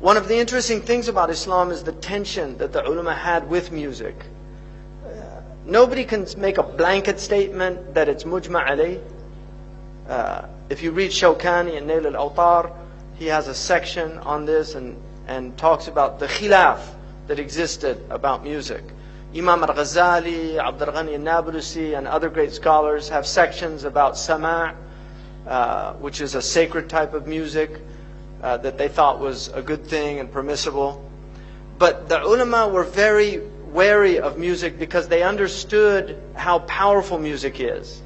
One of the interesting things about Islam is the tension that the ulama had with music. Nobody can make a blanket statement that it's mujma alayh. Uh, if you read Shawkani and Nail al-Awtar, he has a section on this and, and talks about the khilaf that existed about music. Imam al-Ghazali, Abdul Ghani al-Nablusi, and other great scholars have sections about sama', uh, which is a sacred type of music uh, that they thought was a good thing and permissible. But the ulama were very wary of music because they understood how powerful music is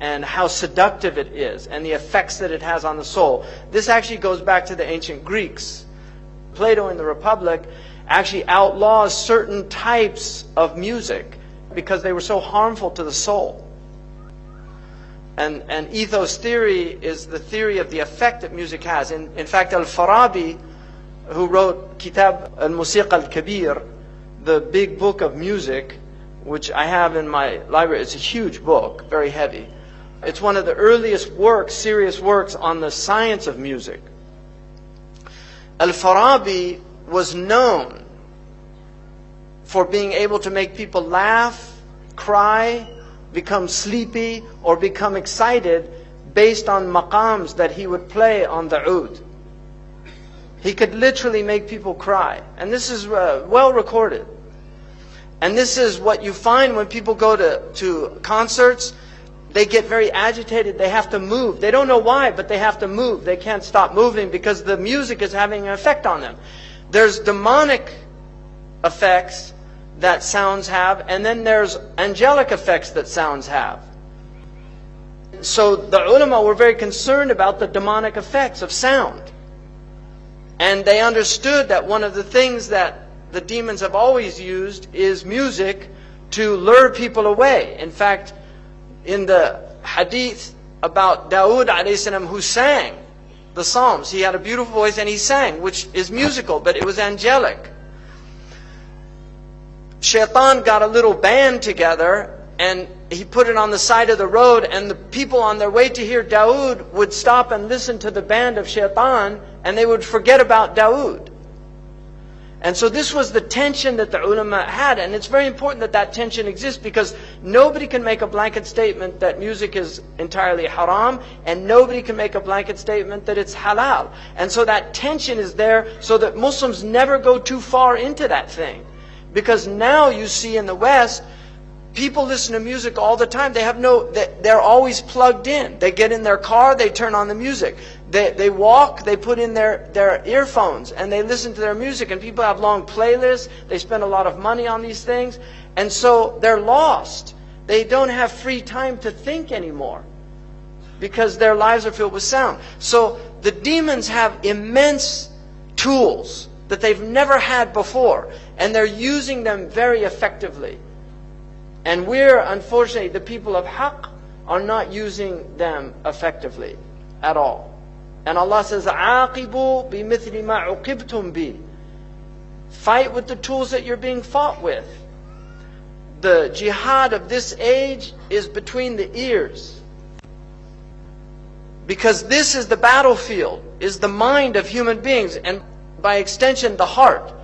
and how seductive it is and the effects that it has on the soul. This actually goes back to the ancient Greeks. Plato in the Republic actually outlaws certain types of music because they were so harmful to the soul. And, and ethos theory is the theory of the effect that music has. In, in fact, Al-Farabi, who wrote Kitab al-Musiqa al-Kabir, the big book of music, which I have in my library, it's a huge book, very heavy. It's one of the earliest works, serious works on the science of music. Al-Farabi was known for being able to make people laugh, cry, become sleepy, or become excited based on maqams that he would play on the oud. He could literally make people cry. And this is uh, well recorded. And this is what you find when people go to, to concerts. They get very agitated. They have to move. They don't know why, but they have to move. They can't stop moving because the music is having an effect on them. There's demonic effects that sounds have, and then there's angelic effects that sounds have. So the ulama were very concerned about the demonic effects of sound. And they understood that one of the things that the demons have always used is music to lure people away. In fact, in the hadith about Dawood salam who sang the Psalms, he had a beautiful voice and he sang, which is musical, but it was angelic. Shaitan got a little band together and he put it on the side of the road and the people on their way to hear Dawood would stop and listen to the band of Shaitan and they would forget about Dawood. And so this was the tension that the ulama had. And it's very important that that tension exists because nobody can make a blanket statement that music is entirely haram and nobody can make a blanket statement that it's halal. And so that tension is there so that Muslims never go too far into that thing. Because now you see in the West, people listen to music all the time. They have no, they're always plugged in. They get in their car, they turn on the music. They, they walk, they put in their, their earphones and they listen to their music. And people have long playlists. They spend a lot of money on these things. And so they're lost. They don't have free time to think anymore because their lives are filled with sound. So the demons have immense tools that they've never had before. And they're using them very effectively. And we're, unfortunately, the people of haqq are not using them effectively at all. And Allah says, عَاقِبُوا بِمِثْلِ مَا عُقِبْتُمْ بِهِ Fight with the tools that you're being fought with. The jihad of this age is between the ears. Because this is the battlefield, is the mind of human beings, and by extension, the heart.